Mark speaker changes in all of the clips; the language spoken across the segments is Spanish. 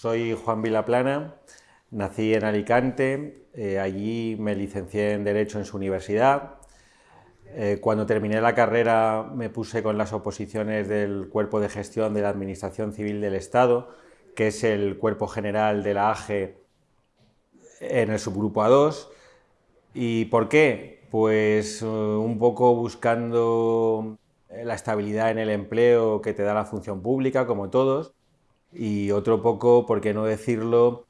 Speaker 1: Soy Juan Vilaplana, nací en Alicante, eh, allí me licencié en Derecho en su universidad. Eh, cuando terminé la carrera me puse con las oposiciones del Cuerpo de Gestión de la Administración Civil del Estado, que es el cuerpo general de la AGE en el subgrupo A2. ¿Y por qué? Pues eh, un poco buscando la estabilidad en el empleo que te da la función pública, como todos, y otro poco, por qué no decirlo,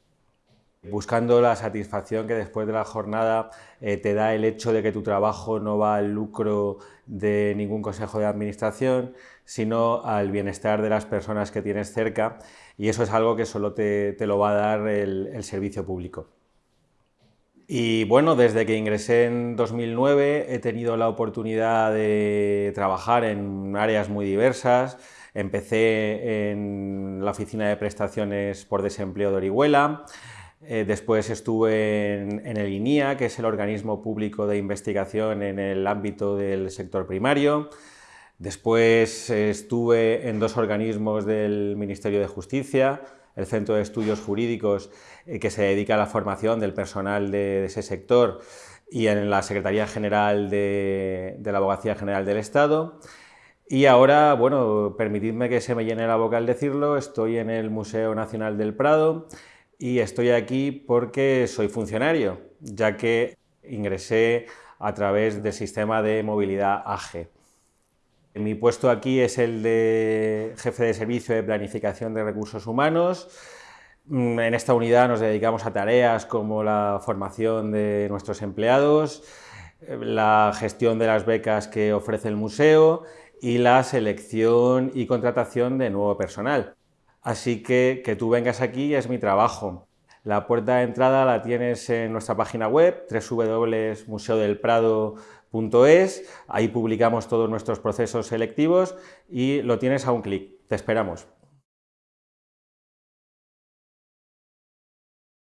Speaker 1: buscando la satisfacción que después de la jornada eh, te da el hecho de que tu trabajo no va al lucro de ningún consejo de administración, sino al bienestar de las personas que tienes cerca y eso es algo que solo te, lo va a dar el, servicio público. Y bueno, desde que ingresé en 2009 he tenido la oportunidad de trabajar en áreas muy diversas. Empecé en la oficina de prestaciones por desempleo de Orihuela, eh, después estuve en, el INIA, que es el organismo público de investigación en el ámbito del sector primario. Después estuve en dos organismos del Ministerio de Justicia, el Centro de Estudios Jurídicos, eh, que se dedica a la formación del personal de, ese sector, y en la Secretaría General de, de la Abogacía General del Estado. Y ahora, bueno, permitidme que se me llene la boca al decirlo, estoy en el Museo Nacional del Prado, y estoy aquí porque soy funcionario, ya que ingresé a través del sistema de movilidad AGE. Mi puesto aquí es el de jefe de servicio de planificación de recursos humanos. Mm, en esta unidad nos dedicamos a tareas como la formación de nuestros empleados, la gestión de las becas que ofrece el museo y la selección y contratación de nuevo personal. Así que que tú vengas aquí es mi trabajo. La puerta de entrada la tienes en nuestra página web, www.museodelprado.es. Ahí publicamos todos nuestros procesos selectivos y lo tienes a un clic. Te esperamos.